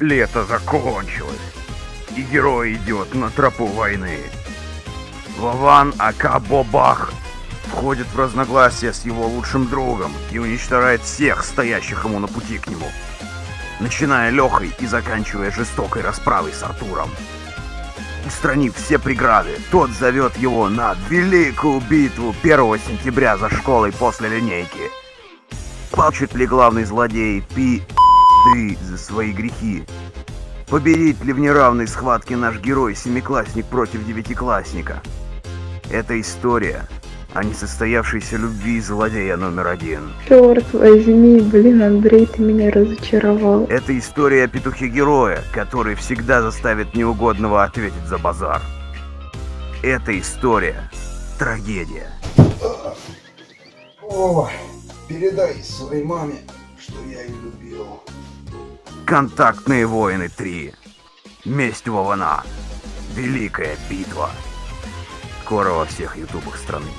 Лето закончилось, и герой идет на тропу войны. Вован Ака Бобах входит в разногласия с его лучшим другом и уничтожает всех стоящих ему на пути к нему, начиная Лехой и заканчивая жестокой расправой с Артуром. Устранив все преграды, тот зовет его на великую битву 1 сентября за школой после линейки. Плачет ли главный злодей Пи ты за свои грехи? Победит ли в неравной схватке наш герой семиклассник против девятиклассника? Это история о несостоявшейся любви злодея номер один. Черт возьми, блин, Андрей, ты меня разочаровал. Это история о петухе-героя, который всегда заставит неугодного ответить за базар. Это история трагедия. О, передай своей маме, что я ее любил. Контактные воины 3. Месть Вована. Великая битва. Скоро во всех ютубах страны.